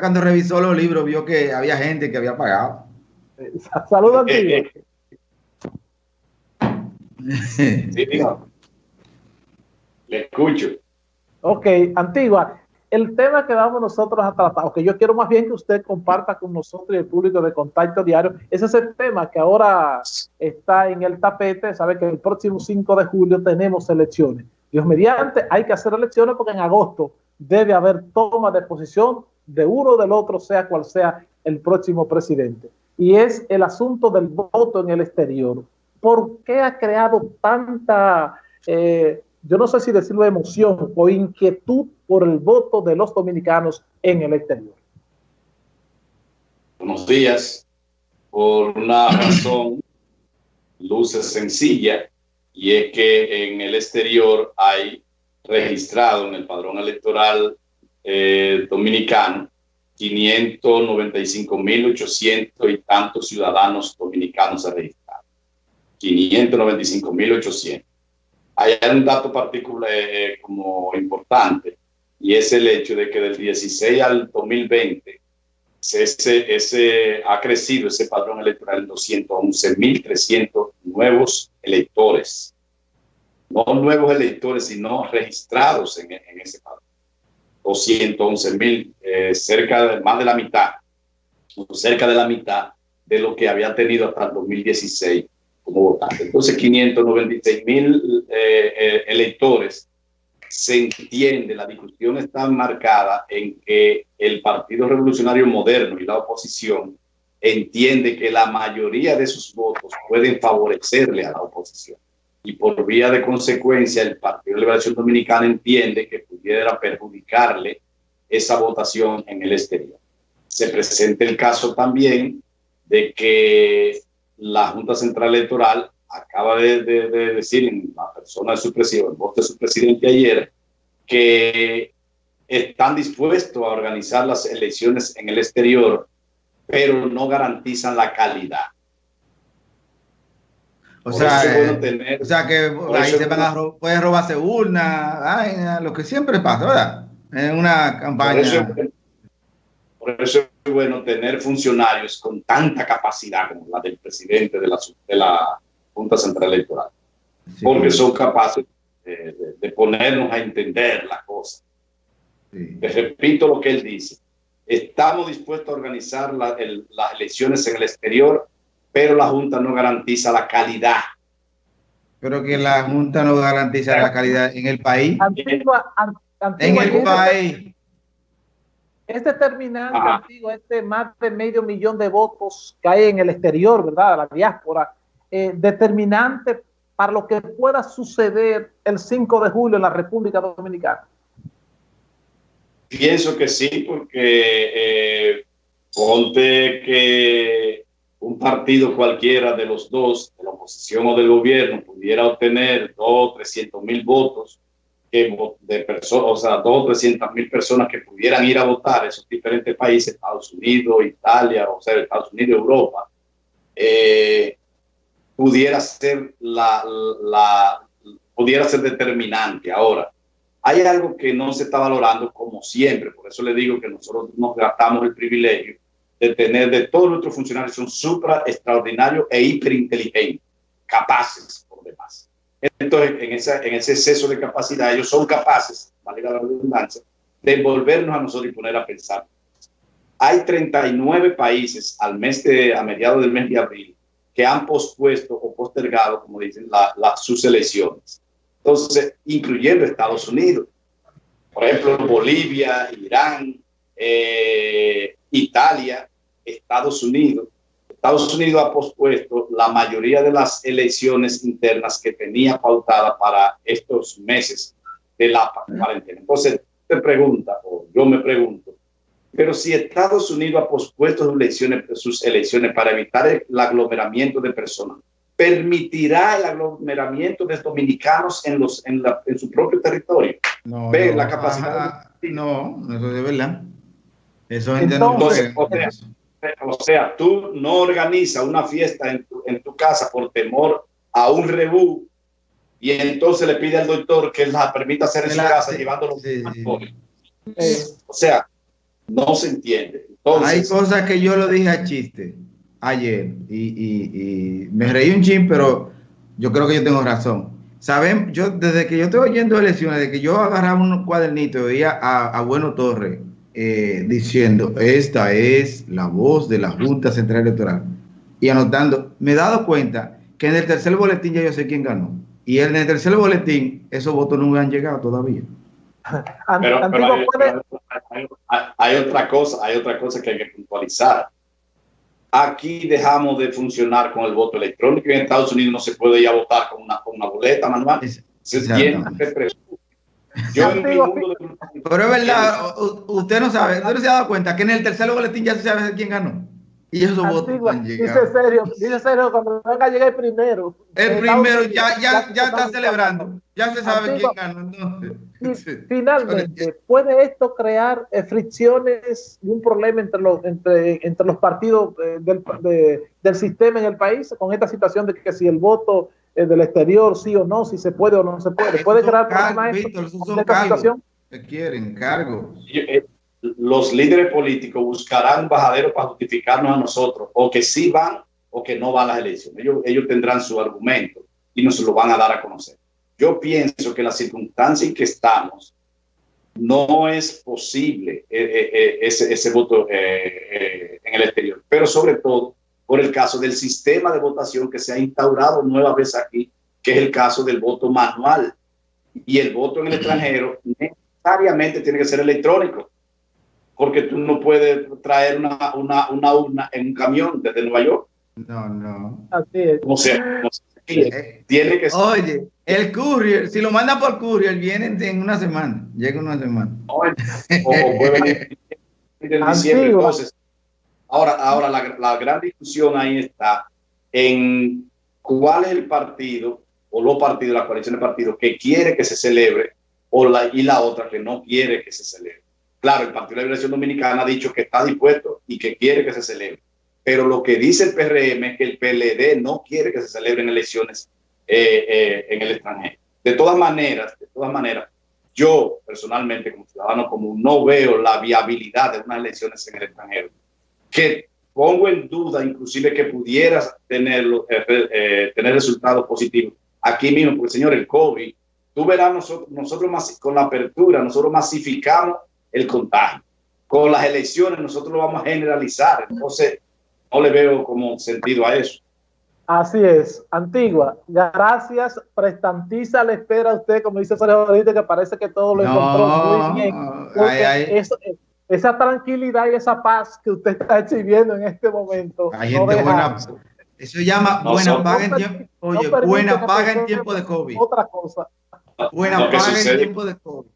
cuando revisó los libros vio que había gente que había pagado. Saludos, Antigua. sí, Le escucho. Ok, Antigua, el tema que vamos nosotros a tratar, o que yo quiero más bien que usted comparta con nosotros y el público de Contacto Diario, ese es el tema que ahora está en el tapete. Sabe que el próximo 5 de julio tenemos elecciones. Dios mediante, hay que hacer elecciones porque en agosto debe haber toma de posición de uno o del otro, sea cual sea el próximo presidente. Y es el asunto del voto en el exterior. ¿Por qué ha creado tanta, eh, yo no sé si decirlo emoción o inquietud por el voto de los dominicanos en el exterior? Buenos días. Por una razón, luces sencilla, y es que en el exterior hay registrado en el padrón electoral eh, dominicano 595.800 y tantos ciudadanos dominicanos registrados. 595.800. Hay un dato particular eh, como importante y es el hecho de que del 16 al 2020 ese, ese, ha crecido ese padrón electoral en 211.300 nuevos electores. No nuevos electores, sino registrados en, en ese padrón. 211 mil, eh, cerca de más de la mitad, cerca de la mitad de lo que había tenido hasta el 2016 como votante. Entonces, 596 mil eh, eh, electores se entiende, la discusión está marcada en que el Partido Revolucionario Moderno y la oposición entiende que la mayoría de sus votos pueden favorecerle a la oposición. Y por vía de consecuencia, el Partido de Liberación Dominicana entiende que pudiera perjudicarle esa votación en el exterior. Se presenta el caso también de que la Junta Central Electoral acaba de, decir en la persona de su presidente, en voz de su presidente ayer, que están dispuestos a organizar las elecciones en el exterior, pero no garantizan la calidad. O sea, eh, o sea, que ahí se van a puede robarse urna, lo que siempre pasa, ¿verdad? En una campaña. Por eso, es bueno tener funcionarios con tanta capacidad como la del presidente de la, de la Junta Central Electoral, porque son capaces de, ponernos a entender la cosa. te repito lo que él dice. Estamos dispuestos a organizar las elecciones en el exterior pero la Junta no garantiza la calidad. Pero que la Junta no garantiza la calidad en el país. en el país. Este terminante antiguo, este más de medio millón de votos que hay en el exterior, ¿verdad? La diáspora, eh, determinante para lo que pueda suceder el 5 de julio en la República Dominicana. Pienso que sí, porque eh, ponte que un partido cualquiera de los dos, de la oposición o del gobierno, pudiera obtener dos, trescientos mil votos de personas, o sea, dos, trescientas mil personas que pudieran ir a votar esos diferentes países, Estados Unidos, Italia, o sea, Estados Unidos, Europa, eh, pudiera ser la, pudiera ser determinante. Ahora, hay algo que no se está valorando como siempre, por eso le digo que nosotros nos gastamos el privilegio de tener de todos nuestros funcionarios son supra extraordinarios e hiperinteligentes, capaces por demás. Entonces, en, esa, en ese exceso de capacidad, ellos son capaces, valga la redundancia, de envolvernos a nosotros y poner a pensar. Hay 39 países al mes de, a mediados del mes de abril que han pospuesto o postergado, como dicen, la, sus elecciones. Entonces, incluyendo Estados Unidos. Por ejemplo, Bolivia, Irán, eh, Italia, Estados Unidos. Estados Unidos ha pospuesto la mayoría de las elecciones internas que tenía pautada para estos meses de la cuarentena. Entonces, te pregunta, o yo me pregunto, pero si Estados Unidos ha pospuesto sus elecciones, sus elecciones para evitar el aglomeramiento de personas, ¿permitirá el aglomeramiento de dominicanos en, los, en, su propio territorio? No, la capacidad. no, eso es verdad. Eso Entonces, o sea, tú no organizas una fiesta en tu, en tu casa por temor a un rebú y entonces le pide al doctor que la permita hacer en su casa llevándolo. Sí, o sea, no se entiende. Hay cosas que yo lo dije a chiste ayer y, me reí un chin, pero yo creo que yo tengo razón. Saben, yo desde que yo estoy oyendo elecciones, de que yo agarraba un cuadernito y veía a, Bueno Torre eh, diciendo, esta es la voz de la Junta Central Electoral y anotando, me he dado cuenta que en el tercer boletín ya yo sé quién ganó. Y en el tercer boletín, esos votos no han llegado todavía. Pero, hay, otra cosa, hay otra cosa que hay que puntualizar. Aquí dejamos de funcionar con el voto electrónico y en Estados Unidos no se puede ya votar con una, con una boleta manual. Se tiene Yo en mi mundo Pero es verdad, usted no sabe, usted no se ha dado cuenta que en el tercer boletín ya se sabe quién ganó. Y esos votos han llegado. Dice serio, dice serio, cuando venga a llegar el primero. El primero ya, ya, ya está celebrando. Ya se sabe quién ganó. Finalmente, ¿puede esto crear eh, fricciones y un problema entre los, entre, entre los partidos eh, del, del sistema en el país con esta situación de que si el voto es del exterior, sí o no, si se puede o no se puede? ¿Puede crear problemas en esta situación? Que quieren cargo. Eh, los líderes políticos buscarán bajaderos para justificarnos a nosotros, o que sí van o que no van a las elecciones. Ellos, ellos tendrán su argumento y nos lo van a dar a conocer. Yo pienso que la circunstancia en que estamos no es posible eh, eh, eh, ese, ese, voto en el exterior, pero sobre todo por el caso del sistema de votación que se ha instaurado nueva vez aquí, que es el caso del voto manual. Y el voto en el extranjero necesariamente tiene que ser electrónico porque tú no puedes traer una, una, una urna en un camión desde Nueva York. No, no. Así es. O sea, eh, tiene que ser. Oye, el courier, si lo manda por courier, viene en una semana. Llega en una semana. o, puede venir en diciembre. Entonces, ahora, ahora la, la gran discusión ahí está en cuál es el partido o los partidos, la coalición de partidos que quiere que se celebre o la, y la otra que no quiere que se celebre. Claro, el Partido de la Liberación Dominicana ha dicho que está dispuesto y que quiere que se celebre. Pero lo que dice el PRM es que el PLD no quiere que se celebren elecciones eh, eh, en el extranjero. De todas maneras, de todas maneras, yo personalmente como ciudadano común no veo la viabilidad de unas elecciones en el extranjero. Que pongo en duda inclusive que pudieras tener, eh, tener resultados positivos aquí mismo, porque señor, el COVID, tú verás nosotros, nosotros con la apertura, nosotros masificamos el contagio. Con las elecciones nosotros lo vamos a generalizar, entonces no le veo como sentido a eso. Así es, Antigua, gracias, prestantiza le espera a usted, como dice Sergio ahorita, que parece que todo lo encontró muy bien. esa tranquilidad y esa paz que usted está exhibiendo en este momento. eso llama buena paga en tiempo, oye, buena paga en tiempo de COVID. Otra cosa. Buena paga en tiempo de COVID.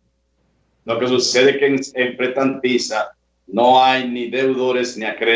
Lo que sucede es que en, en Pretantiza no hay ni deudores ni acreedores